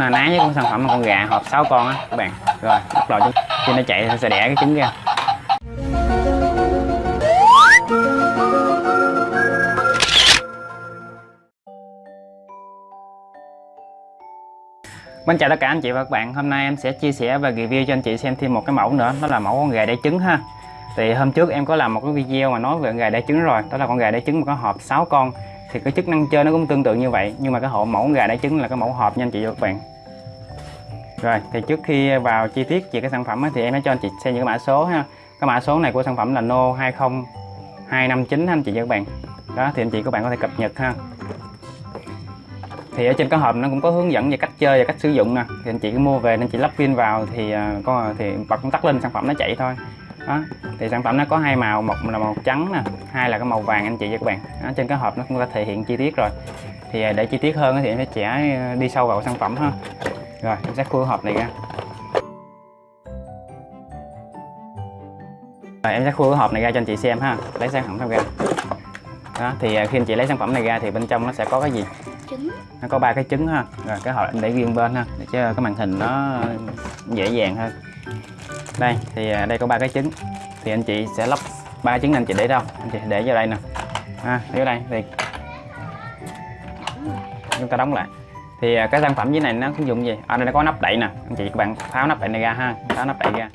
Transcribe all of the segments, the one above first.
na ná với con sản phẩm con gà hộp 6 con á, các bạn. Rồi, bắt đầu khi nó chạy, sẽ đẻ cái trứng ra. Xin chào tất cả anh chị và các bạn. Hôm nay em sẽ chia sẻ và review cho anh chị xem thêm một cái mẫu nữa, Đó là mẫu con gà đẻ trứng ha. Thì hôm trước em có làm một cái video mà nói về con gà đẻ trứng rồi, Đó là con gà đẻ trứng mà có hộp 6 con. Thì cái chức năng chơi nó cũng tương tự như vậy, Nhưng mà cái hộp mẫu con gà đẻ trứng là cái mẫu hộp nha anh chị và các bạn. Rồi thì trước khi vào chi tiết về cái sản phẩm ấy, thì em sẽ cho anh chị xem những cái mã số ha. Cái mã số này của sản phẩm là No 20259 anh chị và các bạn. Đó thì anh chị các bạn có thể cập nhật ha. Thì ở trên cái hộp nó cũng có hướng dẫn về cách chơi và cách sử dụng nè. Thì anh chị cứ mua về nên chị lắp pin vào thì uh, có thì bật công tắc lên sản phẩm nó chạy thôi. Đó thì sản phẩm nó có hai màu một là màu trắng nè hai là cái màu vàng anh chị và các bạn. Đó, trên cái hộp nó cũng đã thể hiện chi tiết rồi. Thì à, để chi tiết hơn thì em sẽ đi sâu vào sản phẩm ha rồi em sẽ khui hộp này ra. Rồi em sẽ khui cái hộp này ra cho anh chị xem ha. Lấy sản phẩm ra. Đó thì uh, khi anh chị lấy sản phẩm này ra thì bên trong nó sẽ có cái gì? Trứng. Nó có ba cái trứng ha. Rồi cái hộp em để riêng bên ha để cho cái màn hình nó dễ dàng hơn. Đây thì à, đây có ba cái trứng. Thì anh chị sẽ lắp ba trứng anh chị để đâu? Anh chị để vào đây nè. Ha để vào đây thì. Chúng ta đóng lại thì à, cái sản phẩm dưới này nó sử dụng gì? Ở đây nó có nắp đậy nè. Anh chị, các bạn tháo nắp đậy này ra ha. Tháo nắp đậy ra.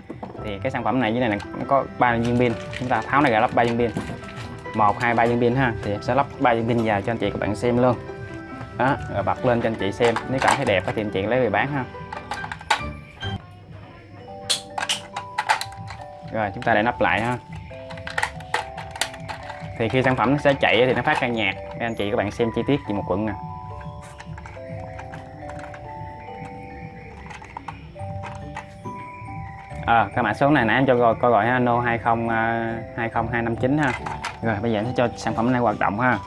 Thì cái sản phẩm này dưới này nó có ba viên pin. Chúng ta tháo này ra lắp ba viên pin. Một, hai, ba viên pin ha. Thì sẽ lắp ba viên pin vào cho anh chị, các bạn xem luôn. Đó, rồi bật lên cho anh chị xem. Nếu cảm thấy đẹp thì anh chị lấy về bán ha. Rồi, chúng ta để nắp lại ha. Thì khi sản phẩm nó sẽ chạy thì nó phát ra nhạc. Để anh chị, các bạn xem chi tiết về một quận nè. À, cái mã số này nãy em cho gọi coi gọi ha no 20 20259 ha. Rồi bây giờ em sẽ cho sản phẩm này hoạt động ha.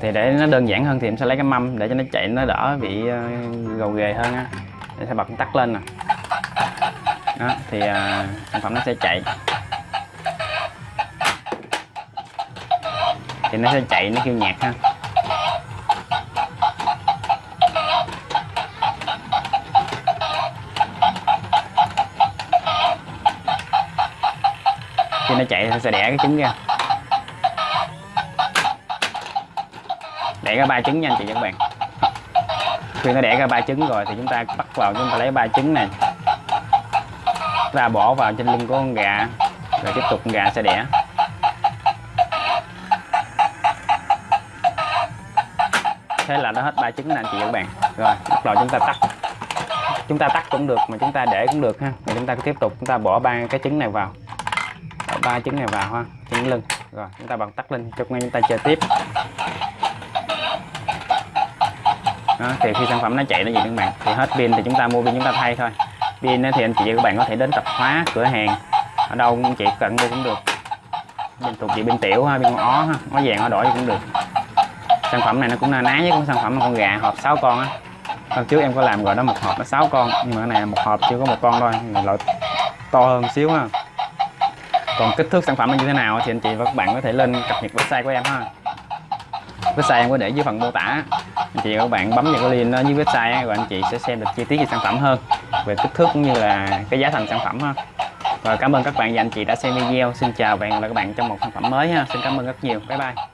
Thì để nó đơn giản hơn thì em sẽ lấy cái mâm để cho nó chạy nó đỡ bị uh, gầu ghề hơn á. Để sẽ bật tắt lên nè. Đó thì uh, sản phẩm nó sẽ chạy. Thì nó sẽ chạy nó kêu nhạc ha. Khi nó chạy nó sẽ đẻ cái trứng ra. Đẻ ra ba trứng nha anh chị và các bạn. Khi nó đẻ ra ba trứng rồi thì chúng ta bắt vào, chúng ta lấy ba trứng này. Chúng ta bỏ vào trên lưng của con gà, rồi tiếp tục con gà sẽ đẻ. Thế là nó hết ba trứng nè anh chị và các bạn. Rồi, bắt đầu chúng ta tắt. Chúng ta tắt cũng được, mà chúng ta để cũng được ha. Rồi chúng ta tiếp tục, chúng ta bỏ ba cái trứng này vào ba trứng này vào ha trứng lưng. Rồi chúng ta bật tắt lên cho chúng ta chơi tiếp. Đó, thì khi sản phẩm nó chạy nó gì các bạn thì hết pin thì chúng ta mua pin chúng ta thay thôi. Pin thì anh chị và các bạn có thể đến tạp hóa cửa hàng. Ở đâu anh chị cần mua cũng được. Bên thuộc chị bên tiểu ha bên ó ha ó vàng ó đỏ cũng được. Sản phẩm này nó cũng na ná với con sản phẩm con gà hộp 6 con á. Hôm trước em có làm rồi đó một hộp nó 6 con nhưng mà cái này một hộp chưa có một con thôi loại to hơn xíu ha còn kích thước sản phẩm nó như thế nào thì anh chị và các bạn có thể lên cập nhật website của em ha. Website em có để dưới phần mô tả. Anh chị và các bạn bấm vào cái link dưới website rồi anh chị sẽ xem được chi tiết về sản phẩm hơn, về kích thước cũng như là cái giá thành sản phẩm ha. Và cảm ơn các bạn và anh chị đã xem video. Xin chào và hẹn gặp lại các bạn trong một sản phẩm mới ha. Xin cảm ơn rất nhiều. Bye bye.